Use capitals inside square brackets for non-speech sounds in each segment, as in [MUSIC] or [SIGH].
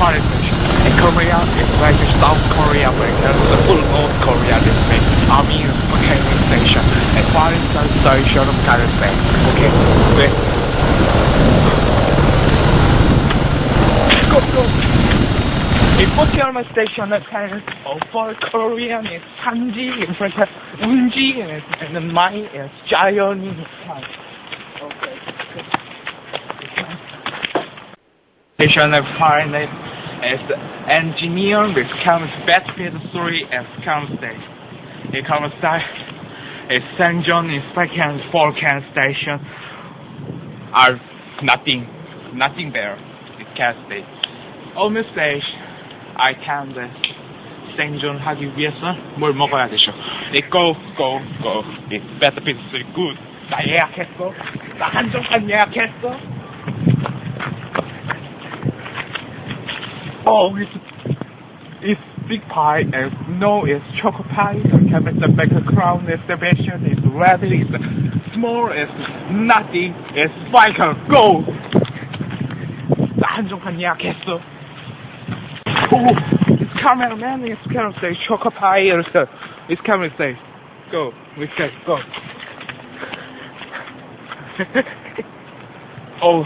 punishment. In Korea, it's like South Korea, but it's the full North Korea, this thing. Army is Mechanical Station. And far as the station of Karasek. Okay, wait. Go, go. In Bucheonma Station, the parents of oh, for Korean is Sanji, in front of Unji, and then mine is Jayeon. Okay. Station of Far is engineer with comes benefit three as comes station. It comes side is St. John is second forecast station are nothing nothing there. It can't stay. Almost stage I can the 생존하기 위해서 뭘 먹어야 되죠? It go go go. It better be good. 나 예약했어. 나 한정판 예약했어. Oh, it's it's big pie and no, it's chocolate pie. Cabinet baker crown exhibition is red. It's small. It's nothing. It's spiker. Go. 나 한정판 예약했어. Oh, it's cameraman. It's camera say chocolate pie. It's it's camera say go. We say go. [LAUGHS] oh,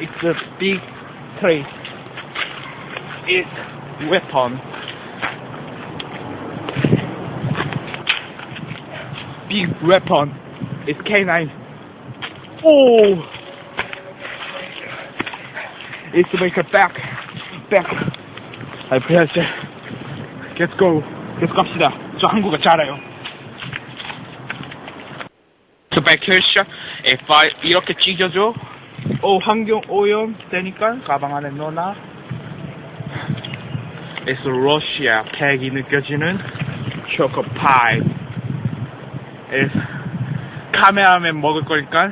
it's a big tree. It's weapon. Big weapon. It's K9. Oh! It's to make a back. Back. I press it. Let's go. Let's 갑시다. 저 한국어 잘해요. 저 백혈샷 F5 이렇게 찢어줘. 오 환경 오염 되니까 가방 안에 넣어놔. It's 러시아 팩이 느껴지는 초코파이. It's 카메라맨 먹을 거니까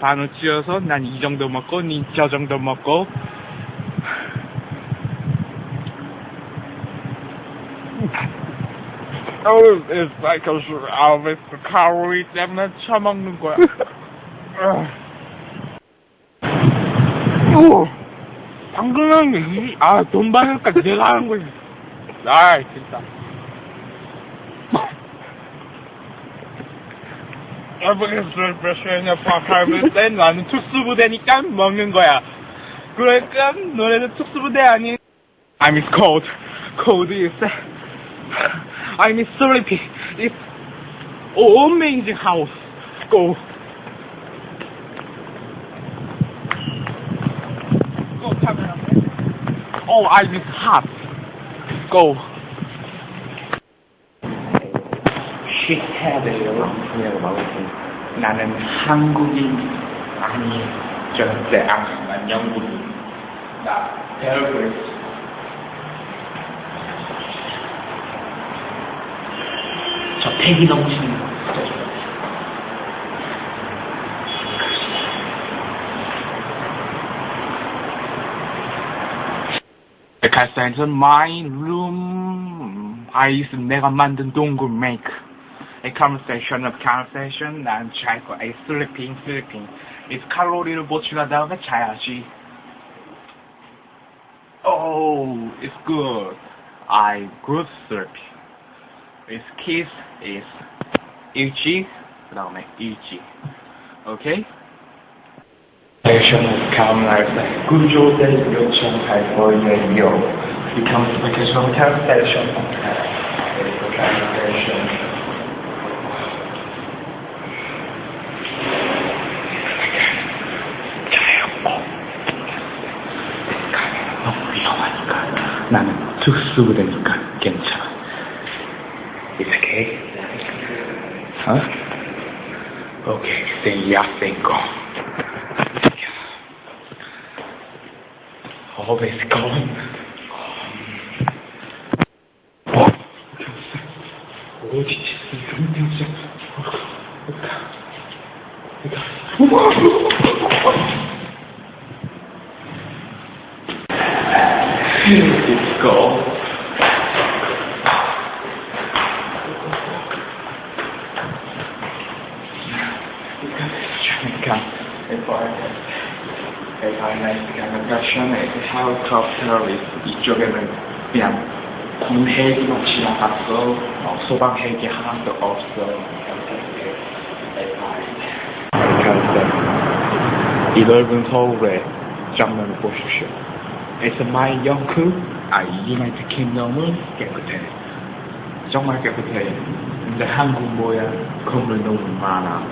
반을 찢어서 난 이 정도 먹고 니 저 정도 먹고 Oh, it's like a always the calorie 때문에 처먹는 거야. [LAUGHS] 오, 방금 한 게, 이, 아, 돈 받으니까 내가 하는 거지. 아, 진짜. 에브리스 프레셔냐 파카를 때 나는 특수부대니까 먹는 거야. 그러니까 너네는 특수부대 아닌 I'm is cold. Cold is I'm is sleepy. It's amazing house. Go Oh, I'm is hot. Go. 시해야돼요 그냥 먹었지. 나는 한국인 아니 절대 안, 난 영국인. 나 있어. 저 패기 넘치는 Because that's my room. I 내가 만든 동굴 make. A conversation of conversation. 난 잘 거야. A sleeping, sleeping. It's 칼로리를 보충한 다음에 자야지. Oh, it's good. I good sleeping. It's kiss is 일지. 그 다음에 일지. Okay? Vacation of Carmelite, good job that 요청할 거예요. Becomes vacation of cancellation. Cancellation. 너무 위험하니까 나는 특수부대니까 괜찮아. It's okay? Huh? Okay, then ya go. always calm. calm. Лучше сохраняться. It's gone. Come, come, come. It's fine. I 발견했 헬리콥터를 이쪽에는 그냥 군 헬기만 지나갔어. 어, 소방 헬기 하나도 없어. 이 넓은 서울의 장면을 보십시오. 에스마일 영크 아 유나이트 킹덤은 깨끗해. 정말 깨끗해. 근데 한국 뭐야? 건물 너무 많아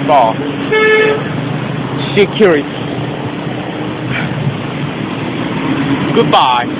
involve security. Goodbye.